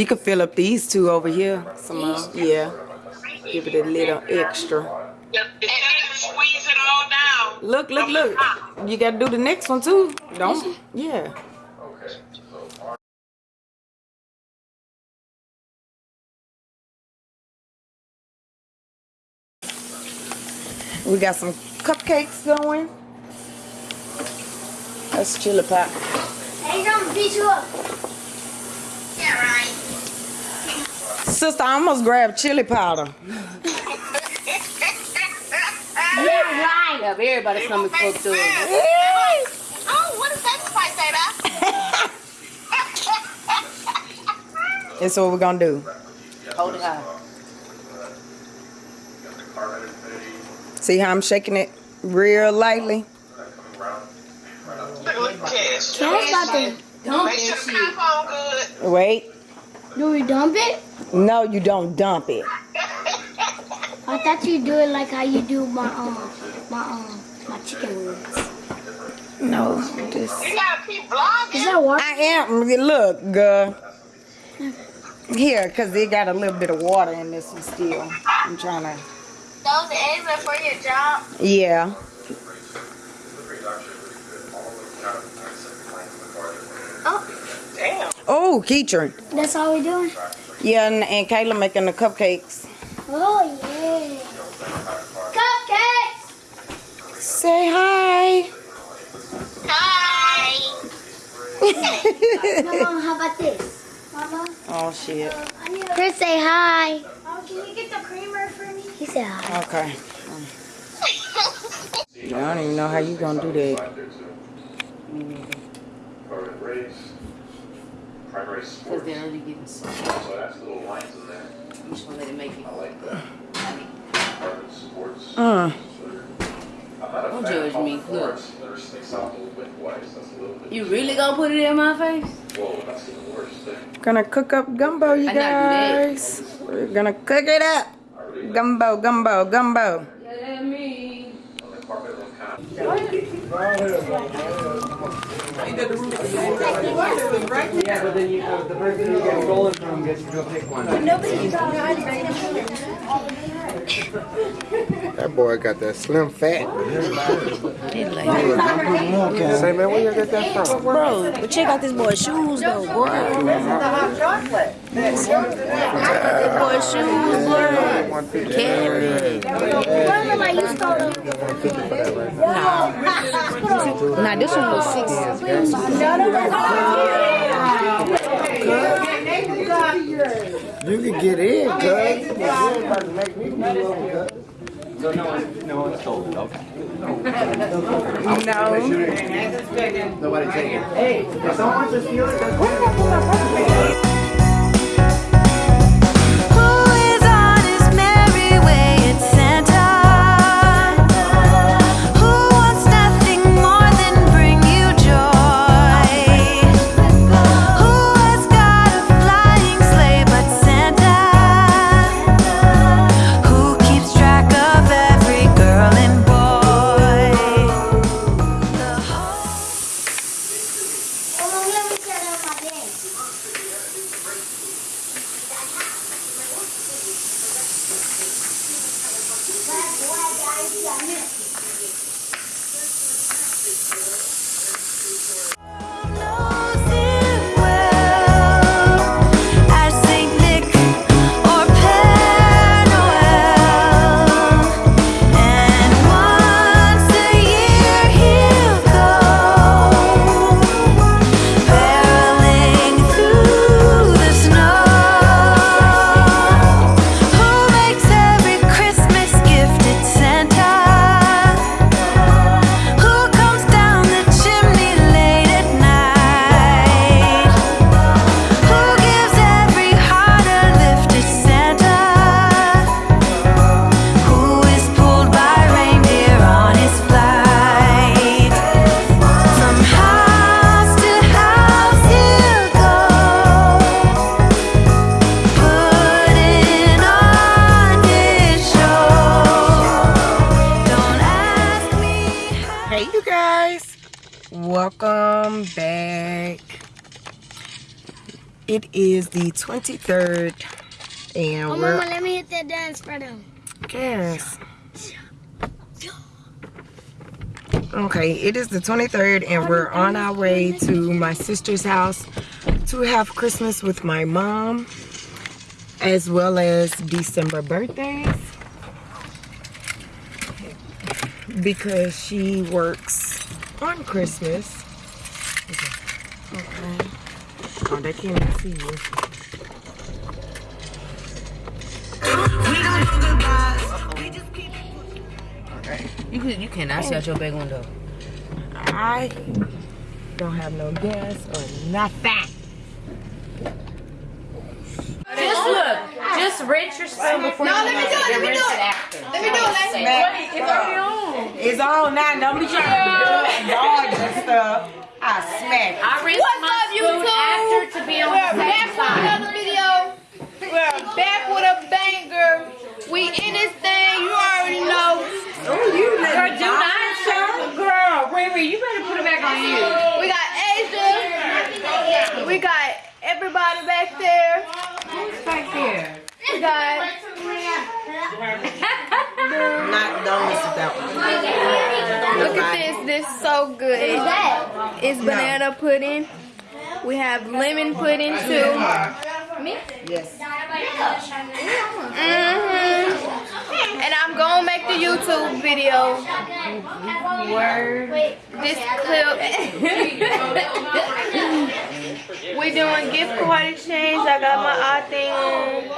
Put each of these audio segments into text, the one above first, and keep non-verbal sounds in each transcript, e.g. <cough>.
You can fill up these two over here. Yeah. Give it a little extra. Look, look, look. You gotta do the next one too. Don't. Yeah. We got some cupcakes going. That's chili pie. Hey, don't beat you up. Yeah, right. Sister, I almost grabbed chili powder. Yeah, right. Yeah, everybody's coming fucked up. <laughs> Oh, what is that spice, Ada? That's what we're gonna do. Hold it high. See how I'm shaking it real lightly? Look, look, Cash. Cash about to dump Make sure the cap good. Wait. Do we dump it? No, you don't dump it. I thought you do it like how you do my um my um my chicken wings. No, just. You gotta keep vlogging. Is that what? I am. Look, girl. Here, because it got a little bit of water in this one still. I'm trying to. Those eggs are for your job. Yeah. Oh, Keatron. That's all we doing? Yeah, and, and Kayla making the cupcakes. Oh yeah. Cupcakes. Say hi. Hi. No, <laughs> Mama, how about this? Mama, Oh, shit. Uh, I need a... Chris, say hi. Oh, can you get the creamer for me? He said hi. Okay. <laughs> I don't even know how you gonna do that. Primary Because sports, they're already getting soft. so that's little lines in there. You just want to let it make it. I like that. Private sports. Uh, I'm not a Don't judge me. Look. sports. There's sticks out a little bit twice. That's a little bit. You really gonna put it in my face? Whoa, that's the worst thing. gonna cook up gumbo, you I not do that. guys. We're gonna cook it up. Gumbo, gumbo, gumbo. Let me. On the carpet, it'll kind of Yeah, but then you, uh, the person you get stolen from gets to go pick one. That boy got that slim fat. Say, man, where you get that from? Bro, but check out this boy's shoes though, boy. This boy's shoes, boy. Carry. Remember, like you stole them. Nah, this one was six. You can get in, cuz. You about to make me move over, cuz. So no one, no one stole it, okay. No. Nobody take it. Hey, if someone wants to steal it, 方便 It is the 23rd, and Oh, we're mama, let me hit that dance for them. Yes. Okay, it is the 23rd, and we're on our way to my sister's house to have Christmas with my mom, as well as December birthdays. Because she works on Christmas. Okay. Oh, they can't even see you. You can, you cannot see out your big window. I don't have no gas or nothing. Just look. Just rinse your spoon before No, you let me do it, let me do it. after. Let me do it, let's Man, It's already on. It's on now. Don't be trying to do dog and stuff. I smack. I rinsed What's my up, YouTube? after to be on We're the back safe with another video. We're back with a banger. We in this thing, you already know. Oh, you let Girl, me do not show. Girl, Riri, you better put it back on you. We got Asia. We got everybody back there. Who's back there? We got <laughs> Not don't miss that one. look at this. This is so good. It's banana pudding. We have lemon pudding too. Yes. hmm And I'm gonna make the YouTube video. Word. This clip. we doing gift card exchange. I got my eye thing on.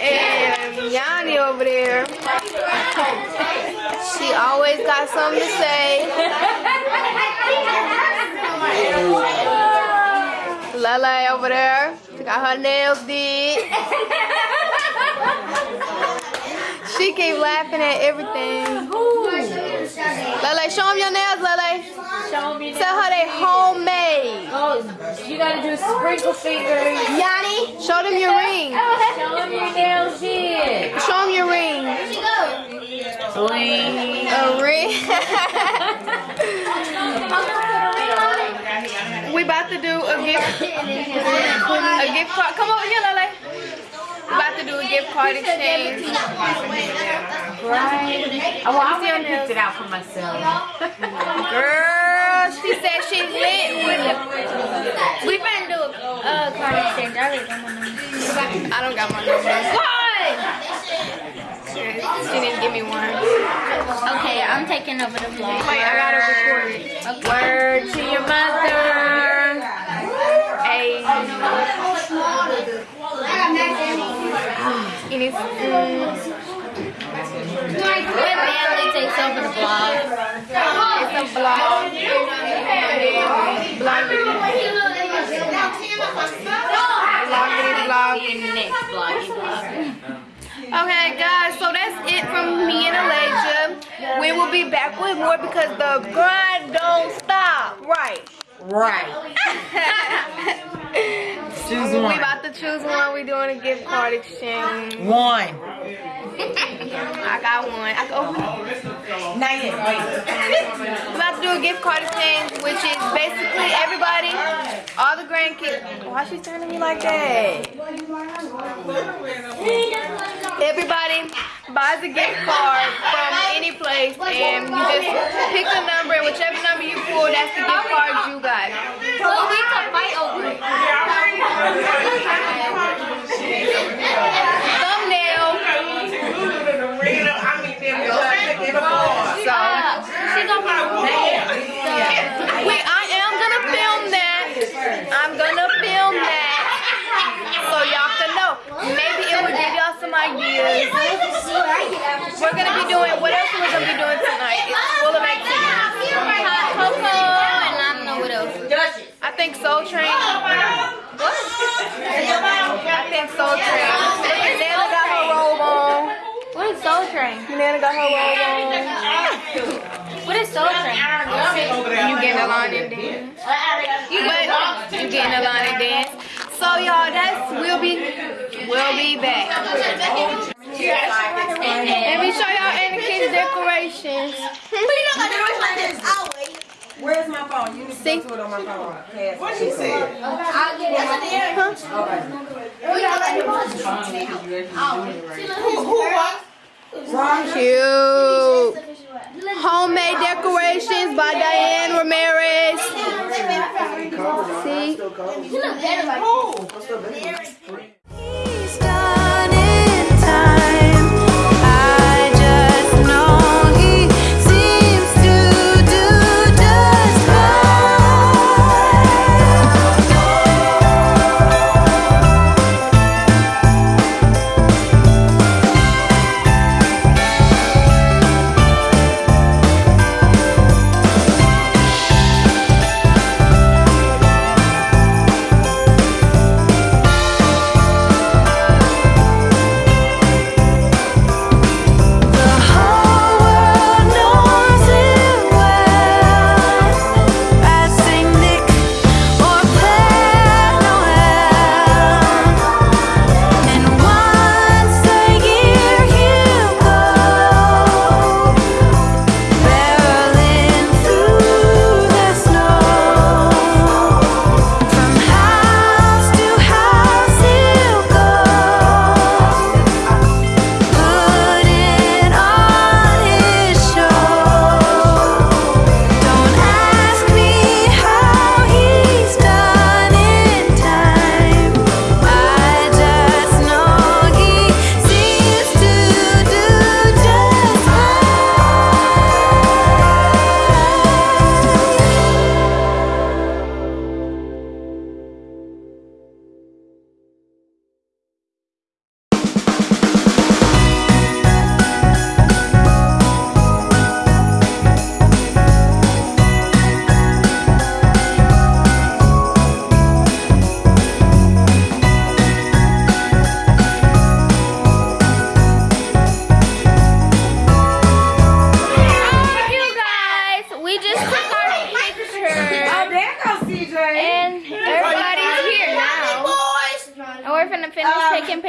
And Yanni over there. She always got something to say. Lele over there. She got her nails did. She keep laughing at everything. Lele, show them your nails, Lele. Show me Tell her they homemade. Oh, you gotta do sprinkle fingers. Yanni, show them your ring. Show them your nails did. Show them your ring. Bling. A ring. we about to do a gift, a gift card. Come over here, Lele. We about to do a gift card exchange. Right. Oh, well, I and picked it out for myself. Girl, she said she's lit with it. We finna do a uh, card exchange. I already got my number. I don't got my number. Why? She didn't give me one. Okay, I'm taking over the vlog. Wait, I gotta record it. Word to your mother. Hey. It is. Mm, My family takes over the vlog. it's a vlog. Vloggity vlog. Next vloggy vlog. Okay, guys, so that's it from me and Elijah. We will be back with more because the grind don't stop. Right. Right. <laughs> Choose one. We about to choose one. We doing a gift card exchange. One. I got one. I go. Not yet. Wait. <laughs> About to do a gift card exchange, which is basically everybody, all the grandkids. Why she at me like that? Everybody buys a gift card from any place, and you just pick a number, and whichever number you pull, that's the gift card you got. Well, we could fight over it. Thumbnail. So. She gonna Wait, I am gonna film that. I'm gonna film that. So y'all can know. Maybe it will give y'all some ideas. We're gonna be doing, what else are we gonna be doing tonight? It's full of activities. hot cocoa and I don't know what else. I think Soul Train. What? I think Soul Train. Nana got her robe on. What is Soul Train? Nana got her robe on. What is Soul Train? You getting a line and dance. But you getting a line and dance. So y'all, that's we'll be we'll be back. Let me show y'all in the kitchen. decorations. Where's my phone? You need to See? go to it on my phone. What she said? Cute. Homemade decorations by Diane Ramirez. See? He's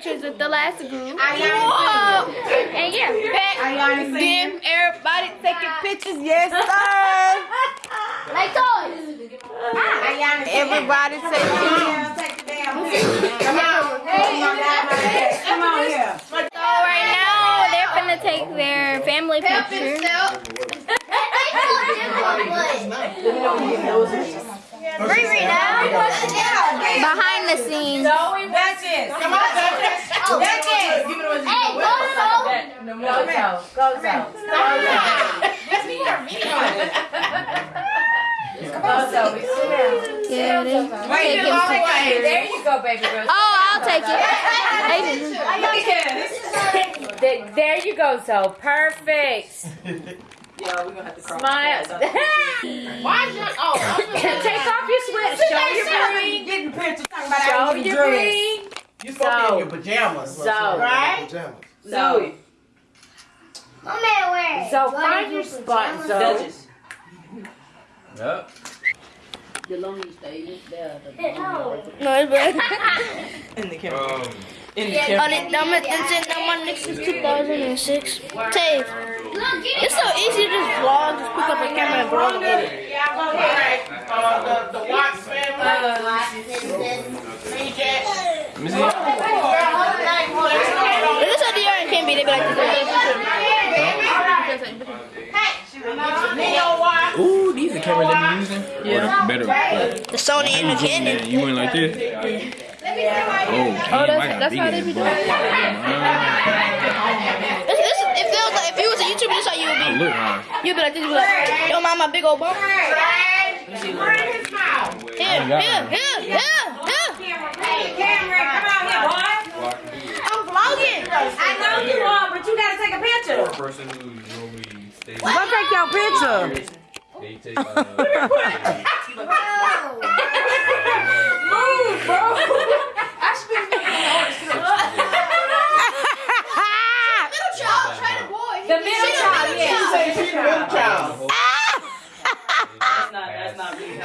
pictures with the last group. Whoa! And yeah, back. Then everybody taking pictures. Yes, sir. <laughs> Like toys. Ah. Everybody taking Come on. Come on here. So right now they're finna take their family picture. Riri now. Behind the scenes. Duchess. Come on, Duchess. Duchess. Oh, hey, go, go. Yeah, they taking pictures. There you go, baby girl. Oh, I'll take it. They- Th- There you go, so perfect. <laughs> Yeah, we're gonna have to cross Smile. <laughs> Why is your oh <laughs> Take off your sweat. Show your ring. Getting pictures talking about Show I your dress. ring. You supposed to be in your pajamas. So, Right? Pajamas. so, My man wear. so find your spot, so. Yep. No, it's <laughs> bad. <laughs> In the camera. Um, In the On camera. it, I'm at the I'm on next since 2006. Tave. It's so easy to just vlog, just pick up a camera and vlog it. Yeah, I'm gonna right. Uh, the the Watts family. CJ. let me see. If this at the yard and can't be, they be like Ooh, these are cameras that you using? Yeah. Better. But the Sony and the Canon. you went like this? Oh, damn, that's- I got that's big how they be butt. doing This, this, it feels like if you was a YouTuber, this how you would I be. look high. You'd be like this, you'd be like, don't mind my big old bump. Here, here, here, here, here. I'm vlogging. I know you are, but you gotta take a picture. For a person who normally stays, Go take your picture. they take. Uh, The middle child, yeah. Say she's the middle child. That's not, <laughs> that's not me. I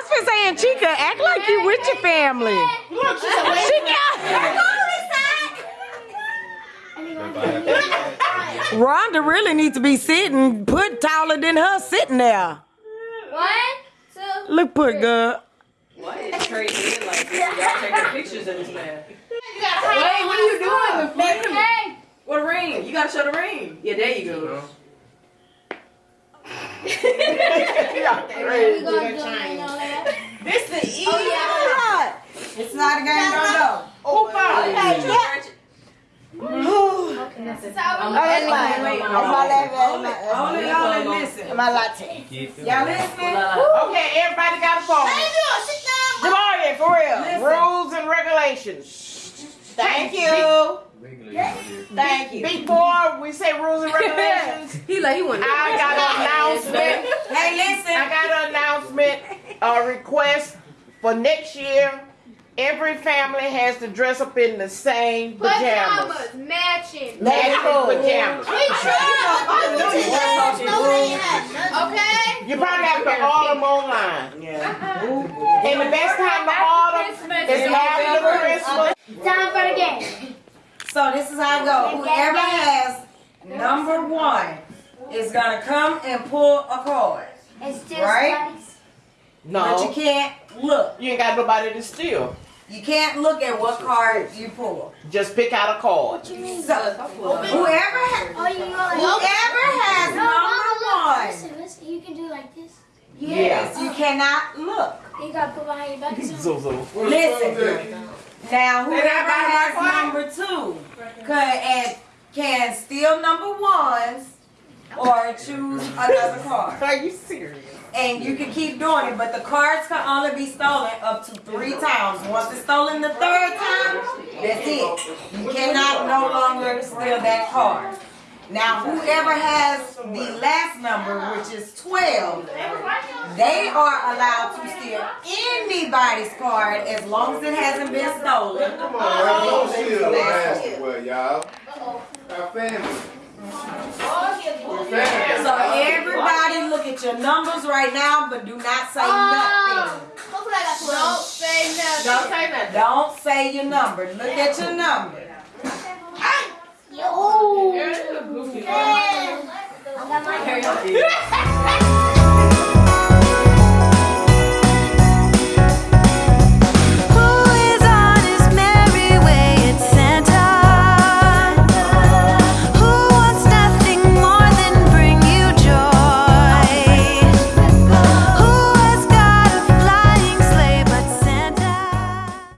was just saying, Chica, act like you with your family. Look, she's a Chica. if I have to- Rhonda really needs to be sitting, put taller than her sitting there. One, two. Look, put good. Why is Trey being like this? Y'all taking pictures of this man. Wait, what are you doing? Baby, hey. What a ring? You gotta show the ring. Yeah, there you go. <laughs> We gonna do it and all that. This the oh, easy Oh, yeah. It's not a game, no, no. Oh, This is how we That's do mine. it. That's my last one. Only y'all that listen. My latte. Y'all listening? Okay, everybody got a phone. Jamaria, for real. Rules and regulations. Thank you. Thank you. Before we say rules and <laughs> regulations, He like he want. I got an announcement. Hey, listen. I got an announcement, a request for next year. Every family has to dress up in the same pajamas. Pajamas matching. Matching pajamas. We Okay. You probably have to order them online. And the best time to order is after Christmas. Time for the game. So this is how it goes. Whoever has number one is gonna come and pull a card. It's just Right? No. But you can't look. you ain't got nobody to steal. You can't look at what card you pull. Just pick out a card. So whoever ha- Oh, you go like whoever has No, Mama, number look. one, Listen, listen. You can do like this. Yes, you cannot look. You gotta put behind your back. too. Zuzu. Listen. Now whoever has number two could and can steal number ones or choose another card. <laughs> Are you serious? And you can keep doing it, but the cards can only be stolen up to three times. Once it's stolen the third time, that's it. You cannot no longer steal that card. Now, whoever has the last number, which is 12, they are allowed to steal anybody's card as long as it hasn't been stolen. Come on, don't steal basketball, y'all. Our family. So everybody look at your numbers right now, but do not say ah, nothing. Don't say nothing. Don't say nothing. Don't say your number. Look at your number. Oh, yeah. I got my hair.